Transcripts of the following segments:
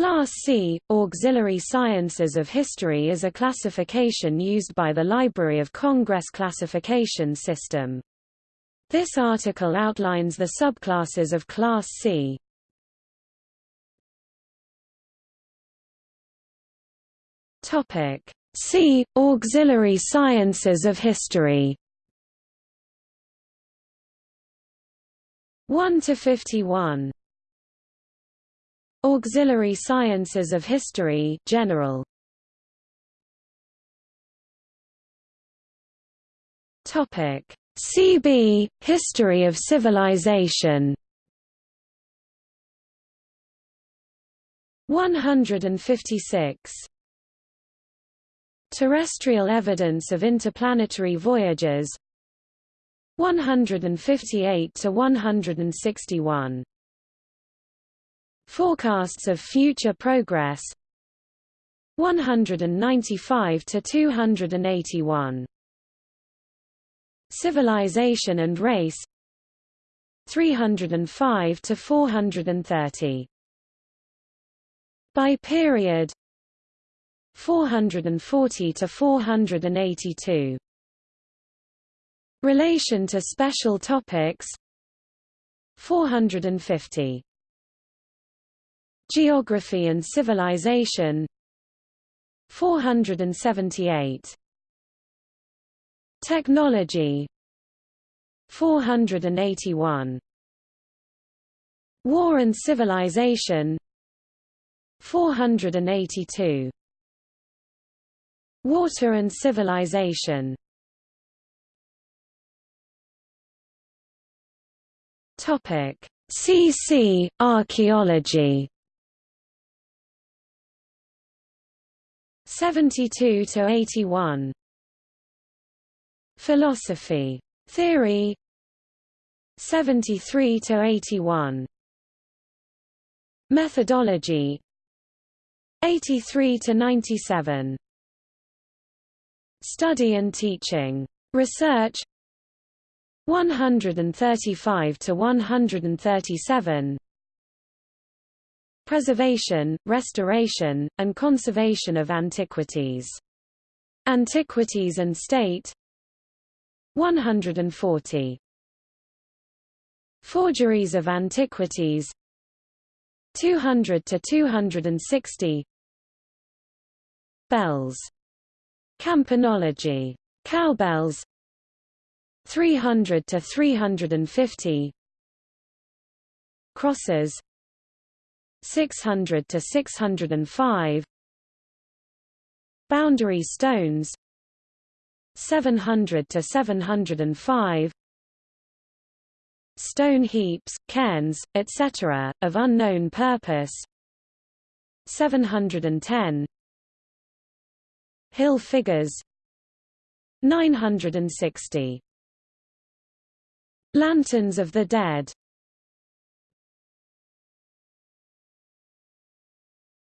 Class C, Auxiliary Sciences of History is a classification used by the Library of Congress classification system. This article outlines the subclasses of Class C. Topic C. Auxiliary Sciences of History 1 to 51 Auxiliary Sciences of History General. Topic. CB History of Civilization. 156 Terrestrial evidence of interplanetary voyages. 158 to 161 Forecasts of future progress. 195 to 281 Civilization and race. 305 to 430 By period. 440 to 482 Relation to special topics. 450 Geography and Civilization. 478 Technology. 481 War and Civilization. 482 Water and Civilization. Topic. CC Archaeology 72 to 81 Philosophy. Theory. 73 to 81 Methodology. 83 to 97 Study and teaching. Research. 135 to 137 Preservation, restoration, and conservation of antiquities. Antiquities and State. 140 Forgeries of antiquities. 200 to 260 Bells. Campanology. Cowbells. 300 to 350 Crosses 600 to 605 Boundary stones 700 to 705 Stone heaps, cairns, etc., of unknown purpose 710 Hill figures 960 Lanterns of the Dead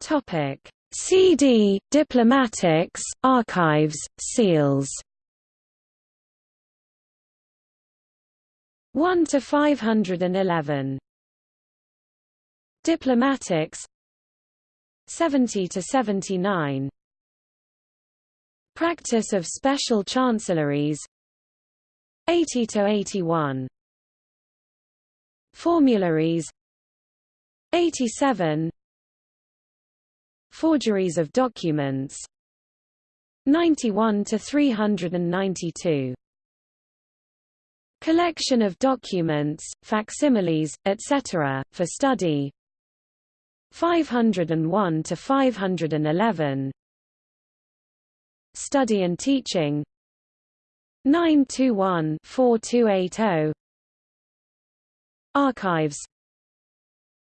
Topic. CD Diplomatics Archives Seals. 1 to 511 Diplomatics. 70 to 79 Practice of special chancelleries. 80 to 81 Formularies. 87 Forgeries of documents. 91 to 392 Collection of documents, facsimiles, etc., for study. 501 to 511 Study and teaching. 921 4280 Archives.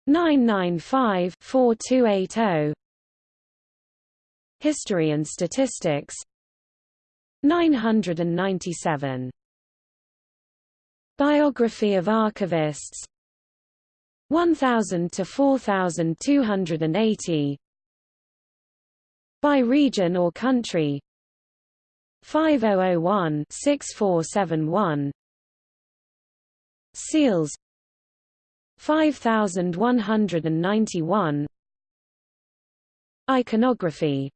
995 4280 History and Statistics. 997 Biography of archivists. 1000 to 4280 By region or country. 5001 6471 Seals. 5191 Iconography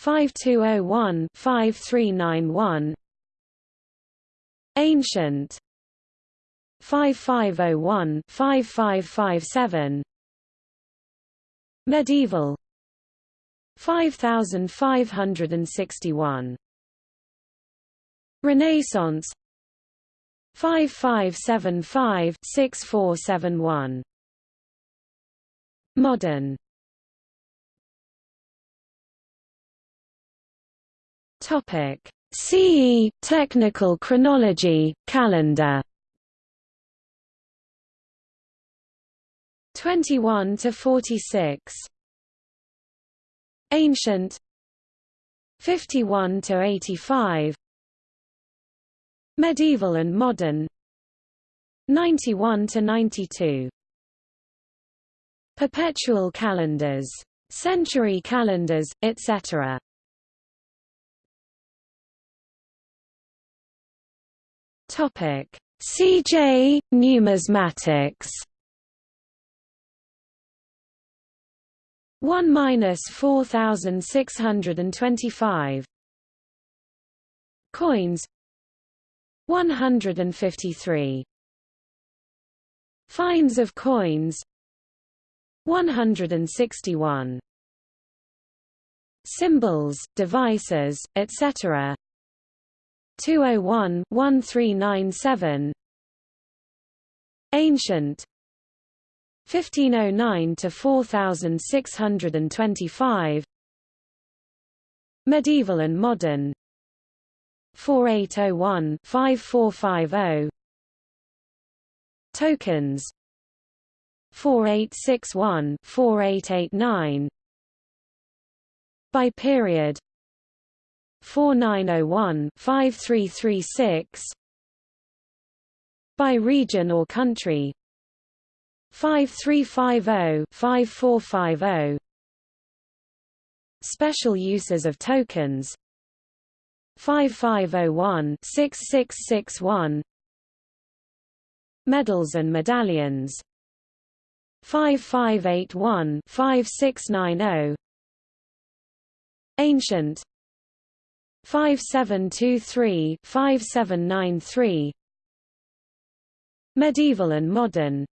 5201 5391 Ancient. 5501 5557 Medieval. 5561 Renaissance. 5575 6471 Modern Topic. CE Technical chronology calendar. 21 to 46 Ancient. 51 to 85 Medieval and Modern. 91 to 92 Perpetual calendars. Century calendars etc Topic. CJ numismatics. 1 minus 4625 Coins. 153 Finds of coins. 161 Symbols, devices, etc. 201 1397 Ancient. 1509 to 4625 Medieval and Modern. 4801 5450 Tokens. 4861 4889 By period 4901 5336 By region or country 5350-5450 Special uses of tokens 5501-6661 Medals and medallions 5581-5690 Ancient 5723-5793 Medieval and modern.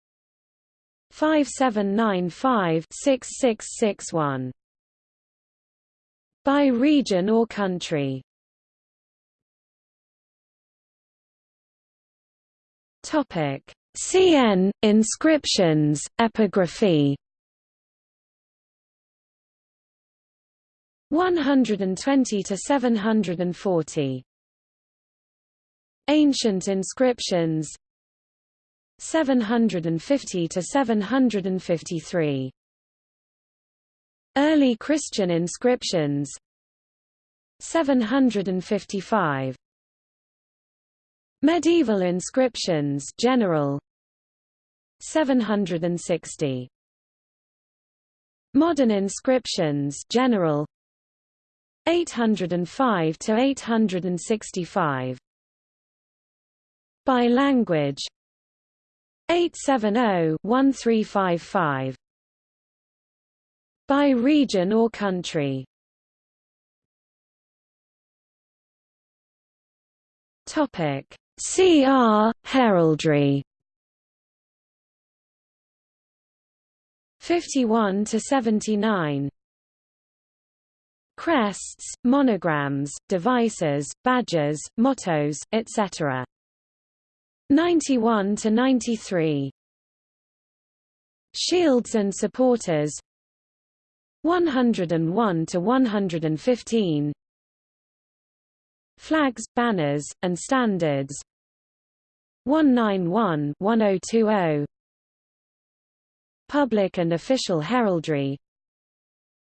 5795-6661 By region or country. Topic. CN inscriptions epigraphy 120 to 740 Ancient inscriptions. 750 to 753 Early Christian inscriptions. 755 Medieval inscriptions general. 760 Modern inscriptions general 805 to 865 By language 870-1355 By region or country Topic CR heraldry. 51 to 79 Crests, monograms, devices, badges, mottos, etc. 91 to 93 Shields and supporters. 101 to 115 Flags, banners, and standards. 191 1020 Public and official heraldry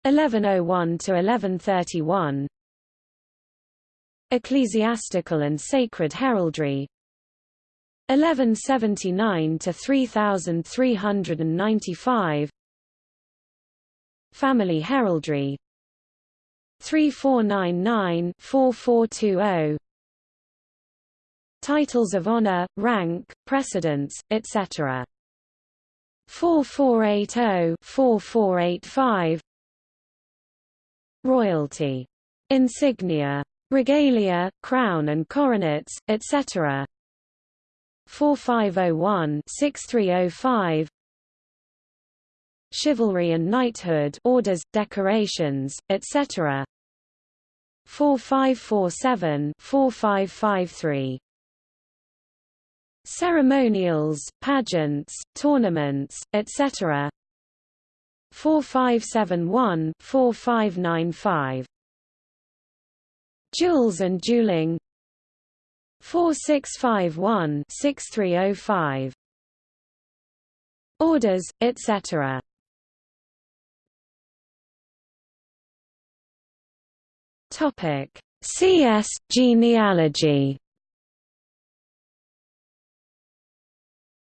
1101 to 1131 Ecclesiastical and sacred heraldry. 1179 to 3395 Family heraldry. 3499 4420 Titles of honor, rank, precedence, etc. 4480 4485 royalty, insignia, regalia, crown and coronets, etc. 4501-6305 Chivalry and knighthood orders, decorations, etc. 4547-4553 Ceremonials, pageants, tournaments, etc. 4571-4595 Jewels and dueling 4651-6305 Orders, etc. Topic: CS genealogy.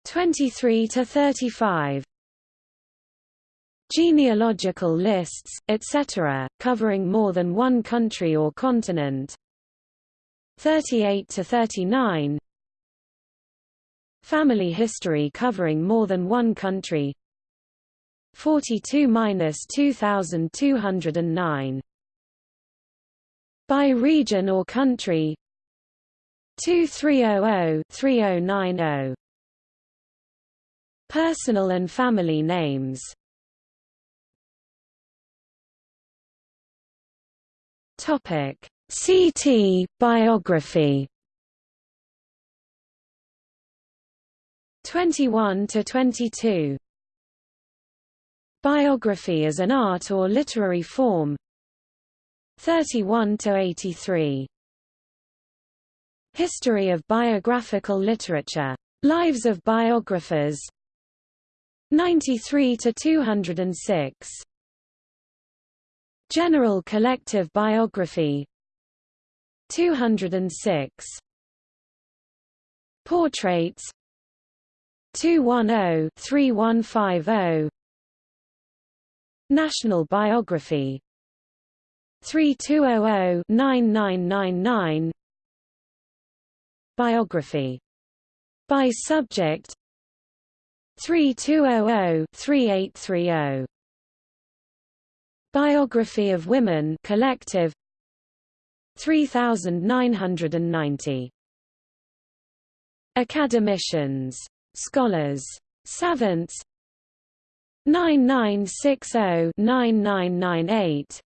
23 to 35 Genealogical lists, etc., covering more than one country or continent. 38 to 39 Family history covering more than one country. 42-2209 By region or country. 2300-3090 Personal and family names Topic: CT biography. 21 to 22. Biography as an art or literary form. 31 to 83. History of biographical literature. Lives of biographers. 93 to 206. General Collective Biography. 206 Portraits. 210-3150 National Biography. 3200-9999 Biography. By subject. 3200-3830 Biography of Women Collective. 3990 Academicians. Scholars. Savants. 9960-9998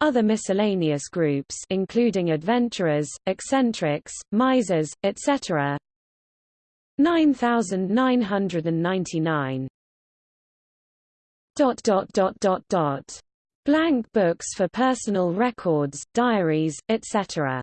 Other miscellaneous groups including adventurers, eccentrics, misers, etc. 9999 dot dot dot dot dot blank books for personal records, diaries, etc.